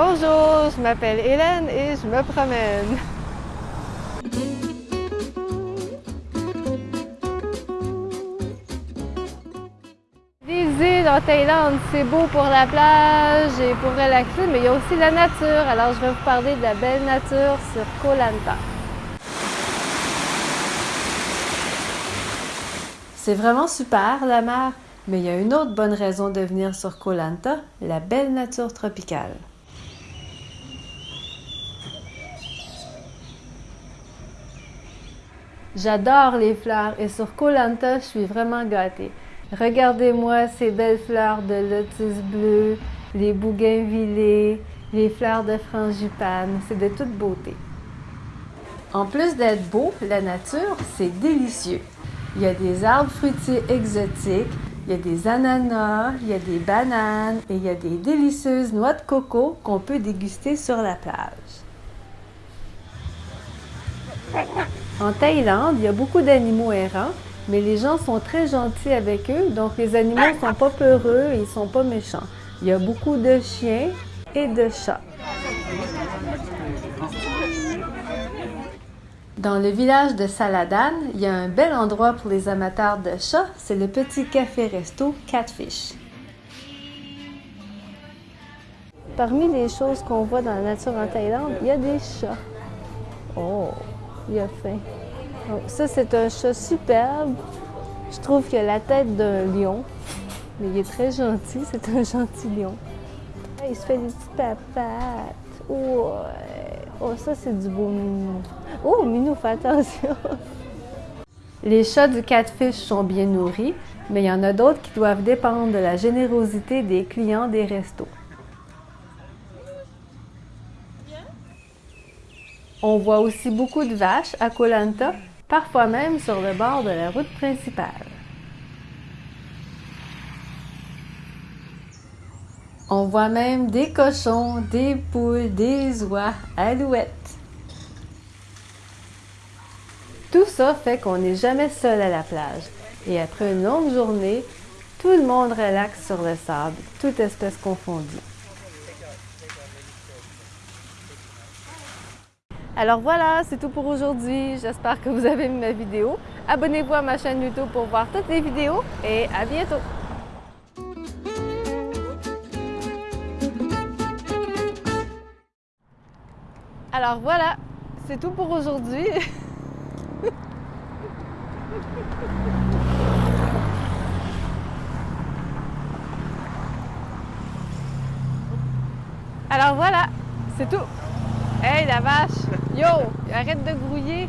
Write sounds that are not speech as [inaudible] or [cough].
Bonjour, je m'appelle Hélène et je me promène. Les îles en Thaïlande, c'est beau pour la plage et pour relaxer, mais il y a aussi la nature. Alors je vais vous parler de la belle nature sur Koh Lanta. C'est vraiment super la mer, mais il y a une autre bonne raison de venir sur Koh Lanta, la belle nature tropicale. J'adore les fleurs et sur Koh Lanta, je suis vraiment gâtée. Regardez-moi ces belles fleurs de lotus bleu, les bougainvillées, les fleurs de frangipane, c'est de toute beauté. En plus d'être beau, la nature, c'est délicieux. Il y a des arbres fruitiers exotiques, il y a des ananas, il y a des bananes et il y a des délicieuses noix de coco qu'on peut déguster sur la plage. En Thaïlande, il y a beaucoup d'animaux errants, mais les gens sont très gentils avec eux, donc les animaux ne sont pas peureux et ils ne sont pas méchants. Il y a beaucoup de chiens et de chats. Dans le village de Saladan, il y a un bel endroit pour les amateurs de chats, c'est le petit café-resto Catfish. Parmi les choses qu'on voit dans la nature en Thaïlande, il y a des chats. Oh, il a faim. Oh, ça, c'est un chat superbe. Je trouve qu'il a la tête d'un lion, mais il est très gentil. C'est un gentil lion. Il se fait des petites papates. Ouais. Oh, ça, c'est du beau minou. Oh, minou, fais attention. [laughs] Les chats du catfish sont bien nourris, mais il y en a d'autres qui doivent dépendre de la générosité des clients des restos. On voit aussi beaucoup de vaches à Koh Lanta, parfois même sur le bord de la route principale. On voit même des cochons, des poules, des oies, alouettes. Tout ça fait qu'on n'est jamais seul à la plage. Et après une longue journée, tout le monde relaxe sur le sable, toute espèce confondue. Alors voilà, c'est tout pour aujourd'hui. J'espère que vous avez aimé ma vidéo. Abonnez-vous à ma chaîne YouTube pour voir toutes les vidéos et à bientôt! Alors voilà, c'est tout pour aujourd'hui. [laughs] Alors voilà, c'est tout. Hey la vache! Yo! Arrête de grouiller!